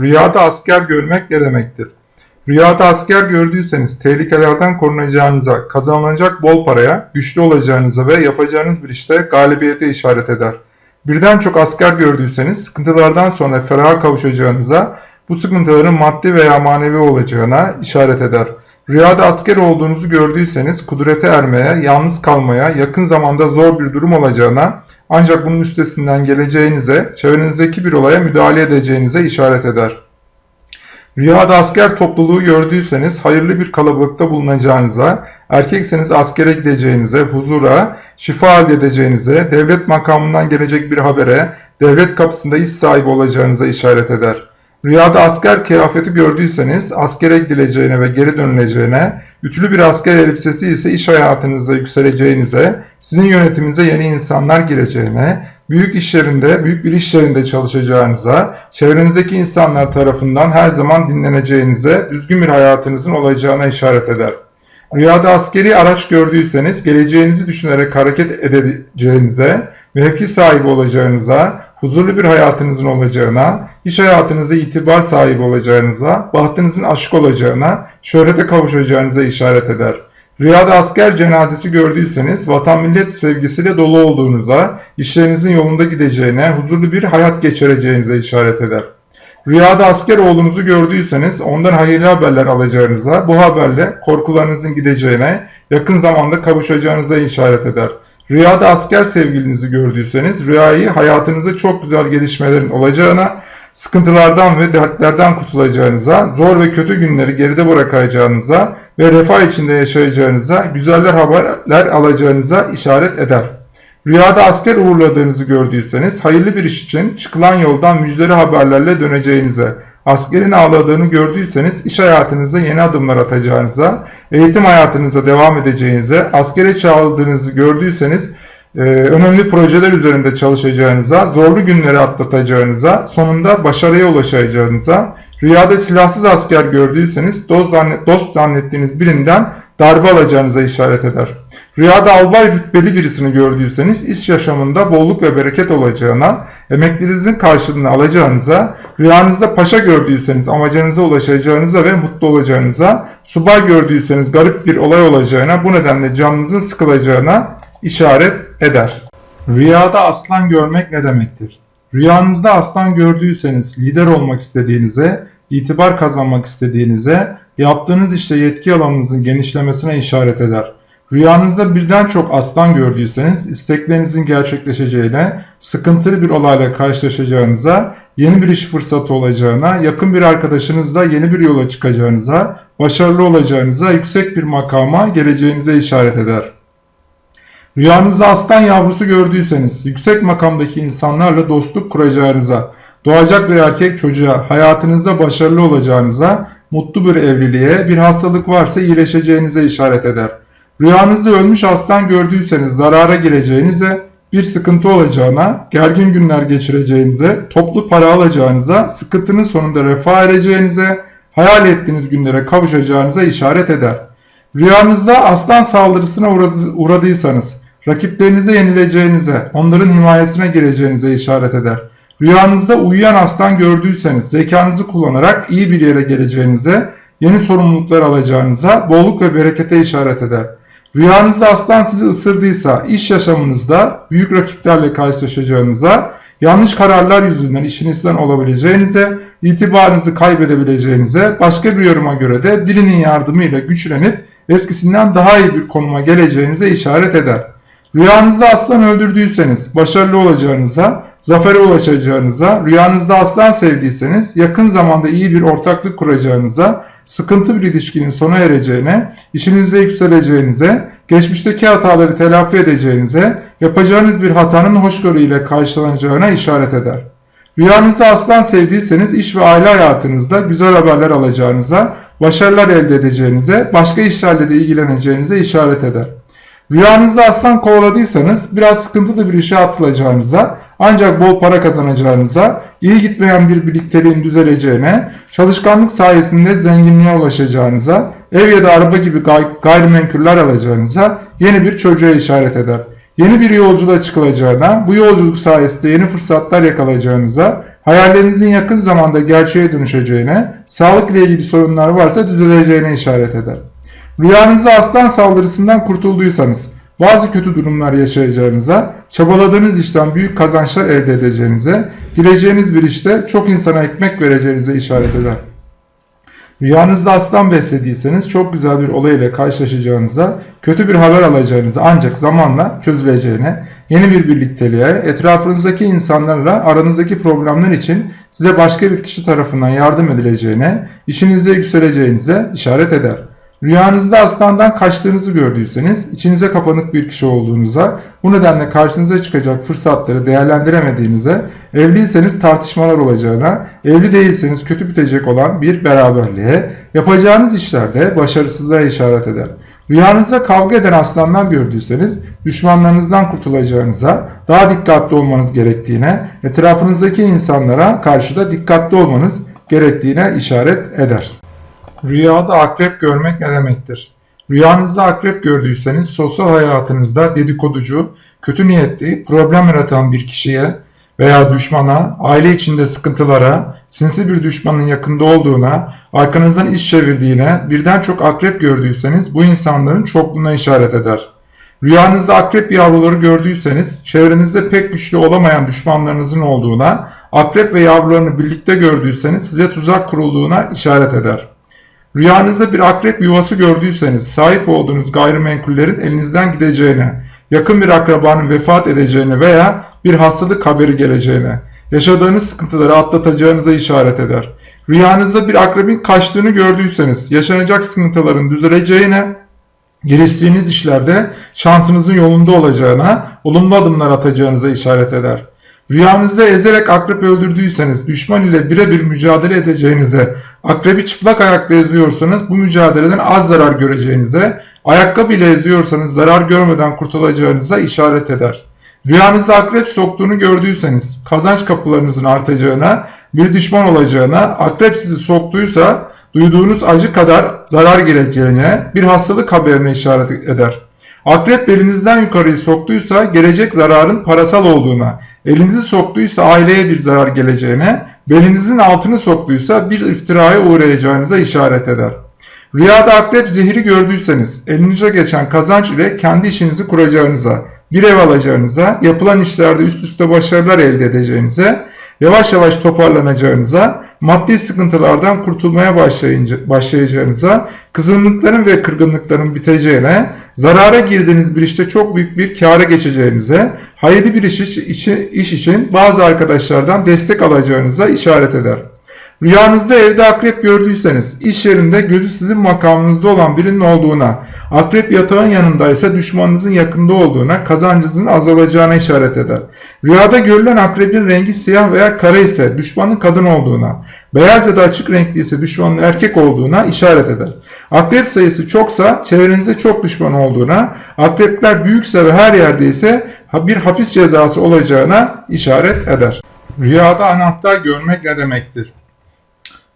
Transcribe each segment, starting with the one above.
Rüyada asker görmek ne demektir? Rüyada asker gördüyseniz tehlikelerden korunacağınıza, kazanılacak bol paraya, güçlü olacağınıza ve yapacağınız bir işte galibiyete işaret eder. Birden çok asker gördüyseniz sıkıntılardan sonra feraha kavuşacağınıza, bu sıkıntıların maddi veya manevi olacağına işaret eder. Rüyada asker olduğunuzu gördüyseniz kudrete ermeye, yalnız kalmaya, yakın zamanda zor bir durum olacağına, ancak bunun üstesinden geleceğinize, çevrenizdeki bir olaya müdahale edeceğinize işaret eder. Rüyada asker topluluğu gördüyseniz hayırlı bir kalabalıkta bulunacağınıza, erkekseniz askere gideceğinize, huzura, şifa elde edeceğinize, devlet makamından gelecek bir habere, devlet kapısında iş sahibi olacağınıza işaret eder. Rüyada asker kıyafeti gördüyseniz askere gidileceğine ve geri dönüleceğine, ütülü bir asker elbisesi ise iş hayatınıza yükseleceğinize, sizin yönetiminize yeni insanlar gireceğine, büyük iş yerinde, büyük bir iş yerinde çalışacağınıza, çevrenizdeki insanlar tarafından her zaman dinleneceğinize, düzgün bir hayatınızın olacağına işaret eder. Rüyada askeri araç gördüyseniz geleceğinizi düşünerek hareket edeceğinize, mevki sahibi olacağınıza, huzurlu bir hayatınızın olacağına, iş hayatınızda itibar sahibi olacağınıza, bahtınızın aşık olacağına, şöhrete kavuşacağınıza işaret eder. Rüyada asker cenazesi gördüyseniz vatan millet sevgisiyle dolu olduğunuza, işlerinizin yolunda gideceğine, huzurlu bir hayat geçireceğinize işaret eder. Rüyada asker oğlunuzu gördüyseniz ondan hayırlı haberler alacağınıza, bu haberle korkularınızın gideceğine, yakın zamanda kavuşacağınıza işaret eder. Rüyada asker sevgilinizi gördüyseniz rüyayı hayatınızda çok güzel gelişmelerin olacağına, sıkıntılardan ve dertlerden kurtulacağınıza, zor ve kötü günleri geride bırakacağınıza ve refah içinde yaşayacağınıza, güzeller haberler alacağınıza işaret eder. Rüyada asker uğurladığınızı gördüyseniz hayırlı bir iş için çıkılan yoldan müjdeli haberlerle döneceğinize, askerin ağladığını gördüyseniz iş hayatınızda yeni adımlar atacağınıza, eğitim hayatınıza devam edeceğinize, askere çağrıldığınızı gördüyseniz e, önemli projeler üzerinde çalışacağınıza, zorlu günleri atlatacağınıza, sonunda başarıya ulaşacağınıza, rüyada silahsız asker gördüyseniz dost, zannet, dost zannettiğiniz birinden darbe alacağınıza işaret eder. Rüyada albay rütbeli birisini gördüyseniz iş yaşamında bolluk ve bereket olacağına, emeklerinizin karşılığını alacağınıza, rüyanızda paşa gördüyseniz amacınıza ulaşacağınıza ve mutlu olacağınıza, subay gördüyseniz garip bir olay olacağına, bu nedenle canınızın sıkılacağına işaret eder. Rüyada aslan görmek ne demektir? Rüyanızda aslan gördüyseniz lider olmak istediğinize, itibar kazanmak istediğinize, yaptığınız işte yetki alanınızın genişlemesine işaret eder. Rüyanızda birden çok aslan gördüyseniz isteklerinizin gerçekleşeceğine, sıkıntılı bir olayla karşılaşacağınıza, yeni bir iş fırsatı olacağına, yakın bir arkadaşınızla yeni bir yola çıkacağınıza, başarılı olacağınıza, yüksek bir makama geleceğinize işaret eder. Rüyanızda aslan yavrusu gördüyseniz, yüksek makamdaki insanlarla dostluk kuracağınıza, doğacak bir erkek çocuğa, hayatınızda başarılı olacağınıza, mutlu bir evliliğe, bir hastalık varsa iyileşeceğinize işaret eder. Rüyanızda ölmüş aslan gördüyseniz zarara gireceğinize, bir sıkıntı olacağına, gergin günler geçireceğinize, toplu para alacağınıza, sıkıntının sonunda refah ereceğinize, hayal ettiğiniz günlere kavuşacağınıza işaret eder. Rüyanızda aslan saldırısına uğradıysanız, rakiplerinize yenileceğinize, onların himayesine gireceğinize işaret eder. Rüyanızda uyuyan aslan gördüyseniz zekanızı kullanarak iyi bir yere geleceğinize, yeni sorumluluklar alacağınıza, bolluk ve berekete işaret eder. Rüyanızda aslan sizi ısırdıysa iş yaşamınızda büyük rakiplerle karşılaşacağınıza, yanlış kararlar yüzünden işinizden olabileceğinize, itibarınızı kaybedebileceğinize, başka bir yoruma göre de birinin yardımıyla güçlenip eskisinden daha iyi bir konuma geleceğinize işaret eder. Rüyanızda aslan öldürdüyseniz başarılı olacağınıza, zafere ulaşacağınıza, rüyanızda aslan sevdiyseniz yakın zamanda iyi bir ortaklık kuracağınıza, sıkıntı bir ilişkinin sona ereceğine, işinizde yükseleceğinize, geçmişteki hataları telafi edeceğinize, yapacağınız bir hatanın hoşgörü ile karşılanacağına işaret eder. Rüyanızda aslan sevdiyseniz iş ve aile hayatınızda güzel haberler alacağınıza, başarılar elde edeceğinize, başka işlerle de ilgileneceğinize işaret eder. Rüyanızda aslan kovaladıysanız biraz sıkıntılı bir işe atılacağınıza, ancak bol para kazanacağınıza, iyi gitmeyen bir birlikteliğin düzeleceğine, çalışkanlık sayesinde zenginliğe ulaşacağınıza, ev ya da araba gibi gay gayrimenkuller alacağınıza, yeni bir çocuğa işaret eder. Yeni bir yolculuğa çıkılacağına, bu yolculuk sayesinde yeni fırsatlar yakalayacağınıza, hayallerinizin yakın zamanda gerçeğe dönüşeceğine, sağlık ile ilgili sorunlar varsa düzeleceğine işaret eder. Rüyanızda aslan saldırısından kurtulduysanız, bazı kötü durumlar yaşayacağınıza, çabaladığınız işten büyük kazançlar elde edeceğinize, gireceğiniz bir işte çok insana ekmek vereceğinize işaret eder. Rüyanızda aslan beslediyseniz çok güzel bir olay ile karşılaşacağınıza, kötü bir haber alacağınıza ancak zamanla çözüleceğine, yeni bir birlikteliğe, etrafınızdaki insanlarla aranızdaki problemler için size başka bir kişi tarafından yardım edileceğine, işinizde yükseleceğinize işaret eder. Rüyanızda aslandan kaçtığınızı gördüyseniz, içinize kapanık bir kişi olduğunuza, bu nedenle karşınıza çıkacak fırsatları değerlendiremediğinize, evliyseniz tartışmalar olacağına, evli değilseniz kötü bitecek olan bir beraberliğe, yapacağınız işlerde başarısızlığa işaret eder. Rüyanızda kavga eden aslanlar gördüyseniz, düşmanlarınızdan kurtulacağınıza, daha dikkatli olmanız gerektiğine, etrafınızdaki insanlara karşı da dikkatli olmanız gerektiğine işaret eder. Rüyada akrep görmek ne demektir? Rüyanızda akrep gördüyseniz sosyal hayatınızda dedikoducu, kötü niyetli, problem yaratan bir kişiye veya düşmana, aile içinde sıkıntılara, sinsi bir düşmanın yakında olduğuna, arkanızdan iş çevirdiğine, birden çok akrep gördüyseniz bu insanların çokluğuna işaret eder. Rüyanızda akrep yavruları gördüyseniz, çevrenizde pek güçlü olamayan düşmanlarınızın olduğuna, akrep ve yavrularını birlikte gördüyseniz size tuzak kurulduğuna işaret eder. Rüyanızda bir akrep yuvası gördüyseniz sahip olduğunuz gayrimenkullerin elinizden gideceğine, yakın bir akrabanın vefat edeceğine veya bir hastalık haberi geleceğine, yaşadığınız sıkıntıları atlatacağınıza işaret eder. Rüyanızda bir akrebin kaçtığını gördüyseniz yaşanacak sıkıntıların düzeleceğine, giriştiğiniz işlerde şansınızın yolunda olacağına, olumlu adımlar atacağınıza işaret eder. Rüyanızda ezerek akrep öldürdüyseniz düşman ile birebir mücadele edeceğinize, akrebi çıplak ayakla eziyorsanız bu mücadeleden az zarar göreceğinize, ayakkabı ile eziyorsanız zarar görmeden kurtulacağınıza işaret eder. Rüyanızda akrep soktuğunu gördüyseniz kazanç kapılarınızın artacağına, bir düşman olacağına, akrep sizi soktuysa duyduğunuz acı kadar zarar geleceğine, bir hastalık haberine işaret eder. Akrep belinizden yukarıyı soktuysa gelecek zararın parasal olduğuna, elinizi soktuysa aileye bir zarar geleceğine, belinizin altını soktuysa bir iftiraya uğrayacağınıza işaret eder. Rüyada akrep zehri gördüyseniz elinize geçen kazanç ile kendi işinizi kuracağınıza, bir ev alacağınıza, yapılan işlerde üst üste başarılar elde edeceğinize, yavaş yavaş toparlanacağınıza, maddi sıkıntılardan kurtulmaya başlayacağınıza, kızgınlıkların ve kırgınlıkların biteceğine, zarara girdiğiniz bir işte çok büyük bir kâra geçeceğinize, hayırlı bir iş, için, iş için bazı arkadaşlardan destek alacağınıza işaret eder. Rüyanızda evde akrep gördüyseniz, iş yerinde gözü sizin makamınızda olan birinin olduğuna, akrep yatağın yanındaysa düşmanınızın yakında olduğuna, kazancınızın azalacağına işaret eder. Rüyada görülen akrebin rengi siyah veya kara ise düşmanın kadın olduğuna, beyaz ya da açık renkli ise düşmanın erkek olduğuna işaret eder. Akrep sayısı çoksa çevrenizde çok düşman olduğuna, akrepler büyükse ve her yerde ise bir hapis cezası olacağına işaret eder. Rüyada anahtar görmek ne demektir?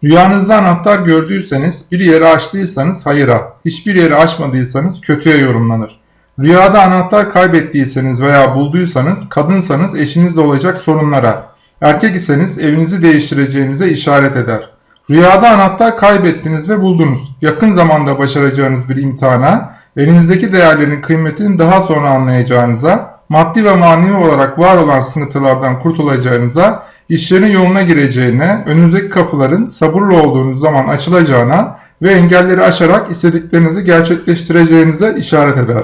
Rüyanızda anahtar gördüyseniz, bir yeri açtıysanız hayıra, hiçbir yeri açmadıysanız kötüye yorumlanır. Rüyada anahtar kaybettiyseniz veya bulduysanız, kadınsanız eşinizle olacak sorunlara, erkek iseniz evinizi değiştireceğinize işaret eder. Rüyada anahtar kaybettiniz ve buldunuz. Yakın zamanda başaracağınız bir imtihana, elinizdeki değerlerin kıymetini daha sonra anlayacağınıza, maddi ve manevi olarak var olan sıkıntılardan kurtulacağınıza, işlerin yoluna gireceğine, önünüzdeki kapıların sabırlı olduğunuz zaman açılacağına ve engelleri aşarak istediklerinizi gerçekleştireceğinize işaret eder.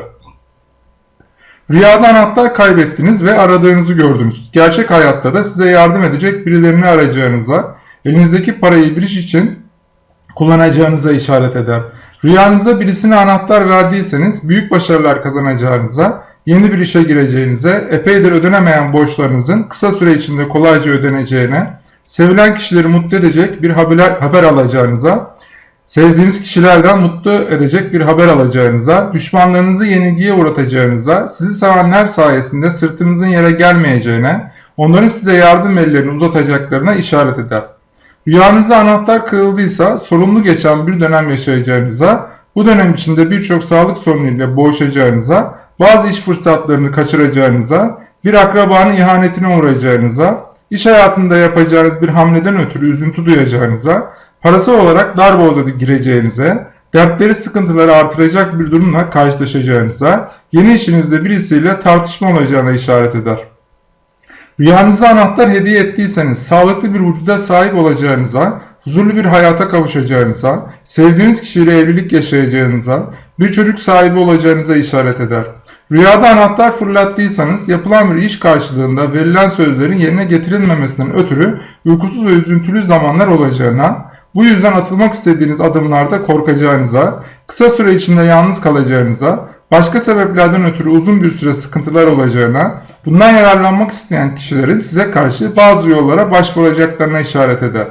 Rüyada anahtar kaybettiniz ve aradığınızı gördünüz. Gerçek hayatta da size yardım edecek birilerini arayacağınıza, elinizdeki parayı bir iş için kullanacağınıza işaret eder. Rüyanızda birisine anahtar verdiyseniz büyük başarılar kazanacağınıza, yeni bir işe gireceğinize, epeydir ödenemeyen borçlarınızın kısa süre içinde kolayca ödeneceğine, sevilen kişileri mutlu edecek bir haber, haber alacağınıza, sevdiğiniz kişilerden mutlu edecek bir haber alacağınıza, düşmanlarınızı yenilgiye uğratacağınıza, sizi sevenler sayesinde sırtınızın yere gelmeyeceğine, onların size yardım ellerini uzatacaklarına işaret eder. Rüyanızda anahtar kırıldıysa sorumlu geçen bir dönem yaşayacağınıza, bu dönem içinde birçok sağlık sorunuyla boğuşacağınıza, bazı iş fırsatlarını kaçıracağınıza, bir akrabanın ihanetine uğrayacağınıza, iş hayatında yapacağınız bir hamleden ötürü üzüntü duyacağınıza, parasal olarak darboğaza gireceğinize, dertleri sıkıntıları artıracak bir durumla karşılaşacağınıza, yeni işinizde birisiyle tartışma olacağına işaret eder. Rüyanızda anahtar hediye ettiyseniz sağlıklı bir vücuda sahip olacağınıza, huzurlu bir hayata kavuşacağınıza, sevdiğiniz kişiyle evlilik yaşayacağınıza, bir çocuk sahibi olacağınıza işaret eder. Rüyada anahtar fırlattıysanız yapılan bir iş karşılığında verilen sözlerin yerine getirilmemesinden ötürü uykusuz ve üzüntülü zamanlar olacağına, bu yüzden atılmak istediğiniz adımlarda korkacağınıza, kısa süre içinde yalnız kalacağınıza, başka sebeplerden ötürü uzun bir süre sıkıntılar olacağına, bundan yararlanmak isteyen kişilerin size karşı bazı yollara başvuracaklarına işaret eder.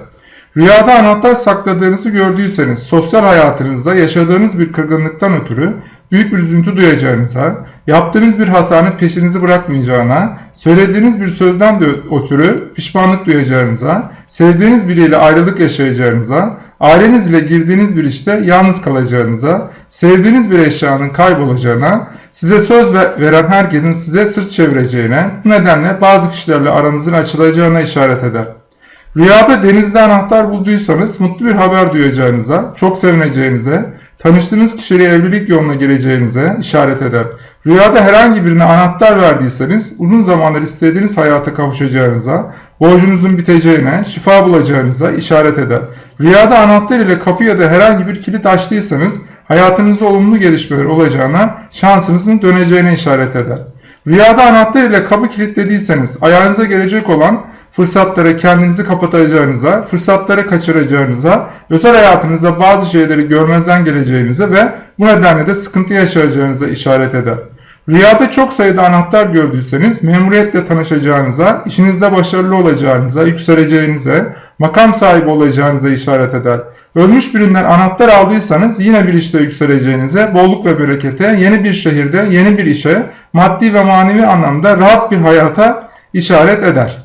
Rüyada anahtar sakladığınızı gördüyseniz sosyal hayatınızda yaşadığınız bir kırgınlıktan ötürü büyük bir üzüntü duyacağınıza, yaptığınız bir hatanın peşinizi bırakmayacağına, söylediğiniz bir sözden de ötürü pişmanlık duyacağınıza, sevdiğiniz biriyle ayrılık yaşayacağınıza, ailenizle girdiğiniz bir işte yalnız kalacağınıza, sevdiğiniz bir eşyanın kaybolacağına, size söz ve- veren herkesin size sırt çevireceğine, bu nedenle bazı kişilerle aranızın açılacağına işaret eder. Rüyada denizde anahtar bulduysanız mutlu bir haber duyacağınıza, çok sevineceğinize, tanıştığınız kişiyle evlilik yoluna gireceğinize işaret eder. Rüyada herhangi birine anahtar verdiyseniz uzun zamandır istediğiniz hayata kavuşacağınıza, borcunuzun biteceğine, şifa bulacağınıza işaret eder. Rüyada anahtar ile kapı ya da herhangi bir kilit açtıysanız hayatınızda olumlu gelişmeler olacağına, şansınızın döneceğine işaret eder. Rüyada anahtar ile kapı kilitlediyseniz ayağınıza gelecek olan fırsatlara kendinizi kapatacağınıza, fırsatları kaçıracağınıza, özel hayatınızda bazı şeyleri görmezden geleceğinize ve bu nedenle de sıkıntı yaşayacağınıza işaret eder. Rüyada çok sayıda anahtar gördüyseniz memuriyetle tanışacağınıza, işinizde başarılı olacağınıza, yükseleceğinize, makam sahibi olacağınıza işaret eder. Ölmüş birinden anahtar aldıysanız yine bir işte yükseleceğinize, bolluk ve berekete, yeni bir şehirde, yeni bir işe, maddi ve manevi anlamda rahat bir hayata işaret eder.